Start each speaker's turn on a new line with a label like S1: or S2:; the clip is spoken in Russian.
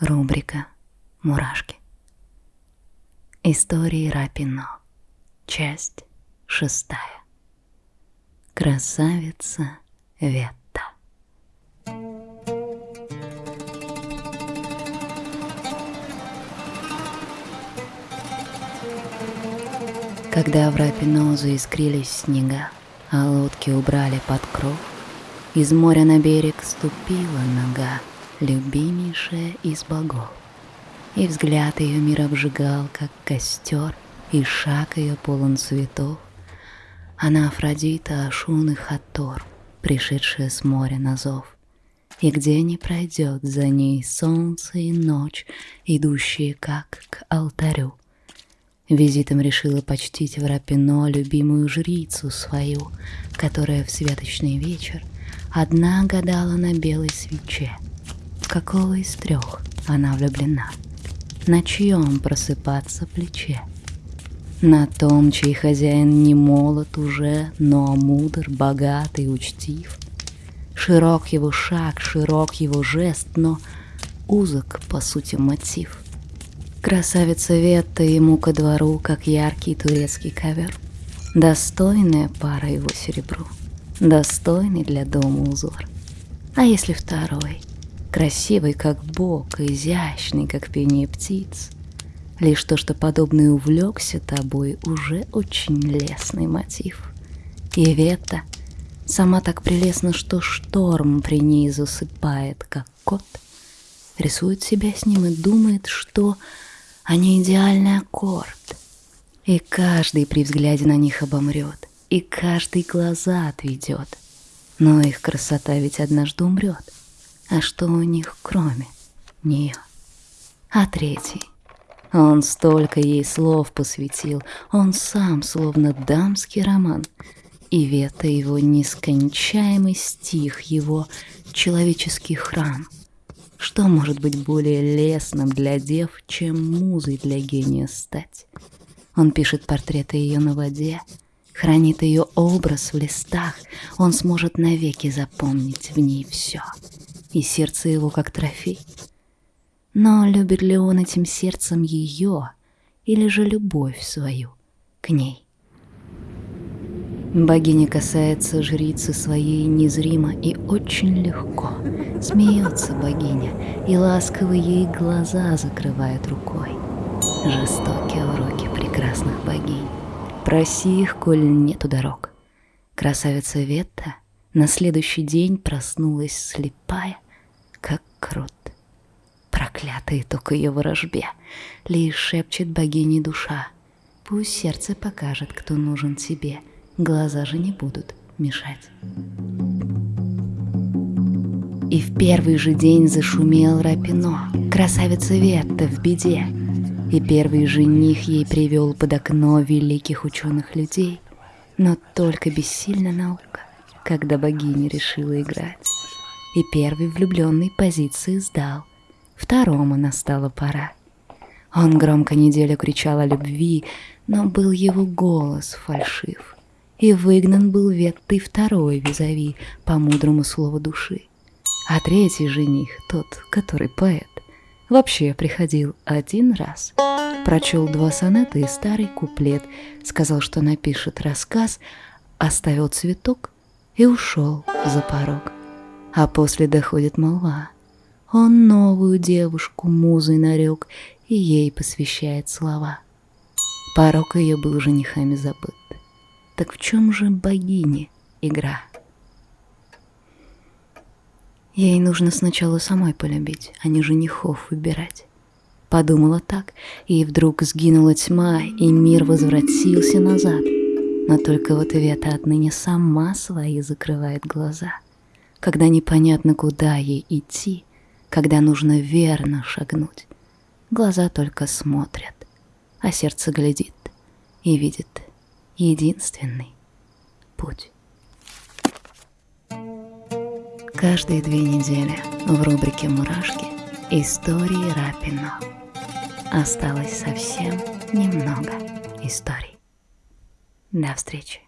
S1: Рубрика «Мурашки». Истории Рапино. Часть шестая. Красавица Ветта. Когда в Рапино заискрились снега, а лодки убрали под кров, из моря на берег ступила нога, любимейшая из богов. И взгляд ее мир обжигал, как костер, и шаг ее полон цветов. Она Афродита, Ашун и Хатор, пришедшая с моря на зов. И где не пройдет за ней солнце и ночь, идущие как к алтарю. Визитом решила почтить в Рапино любимую жрицу свою, которая в святочный вечер одна гадала на белой свече — какого из трех она влюблена? На чьем просыпаться плече? На том, чей хозяин не молод уже, но мудр, богатый, учтив. Широк его шаг, широк его жест, но узок, по сути, мотив. Красавица Ветта ему ко двору, как яркий турецкий ковер. Достойная пара его серебру, достойный для дома узор. А если второй — красивый, как бог, изящный, как пение птиц. Лишь то, что подобный увлекся тобой, уже очень лесный мотив. И Вета сама так прелестна, что шторм при ней засыпает, как кот. Рисует себя с ним и думает, что они идеальный аккорд. И каждый при взгляде на них обомрет, и каждый глаза отведет. Но их красота ведь однажды умрет — а что у них кроме нее? А третий? Он столько ей слов посвятил, он сам словно дамский роман. И вета его нескончаемый стих, его человеческий храм. Что может быть более лесным для дев, чем музой для гения стать? Он пишет портреты ее на воде, хранит ее образ в листах, он сможет навеки запомнить в ней все и сердце его как трофей. Но любит ли он этим сердцем ее, или же любовь свою к ней? Богиня касается жрицы своей незримо и очень легко. Смеется богиня, и ласково ей глаза закрывает рукой. Жестокие уроки прекрасных богинь. Проси их, коль нету дорог. Красавица Ветта на следующий день проснулась слепая, как крот. Проклятый итог ее ворожбе, лишь шепчет богине душа. Пусть сердце покажет, кто нужен тебе, глаза же не будут мешать. И в первый же день зашумел Рапино, красавица Ветта в беде. И первый жених ей привел под окно великих ученых людей, но только бессильна наука когда богиня решила играть. И первый влюбленный позиции сдал, второму настала пора. Он громко неделю кричал о любви, но был его голос фальшив. И выгнан был ветты второй визави по мудрому слову души. А третий жених, тот, который поэт, вообще приходил один раз. Прочел два сонета и старый куплет, сказал, что напишет рассказ, оставил цветок и ушел за порог. А после доходит молва. Он новую девушку музой нарек и ей посвящает слова. Порог ее был женихами забыт. Так в чем же богини игра? Ей нужно сначала самой полюбить, а не женихов выбирать. Подумала так, и вдруг сгинула тьма, и мир возвратился назад — но только вот Вета отныне сама свои закрывает глаза. Когда непонятно, куда ей идти, когда нужно верно шагнуть. Глаза только смотрят, а сердце глядит и видит единственный путь. Каждые две недели в рубрике «Мурашки» истории Рапино. Осталось совсем немного историй. До встречи.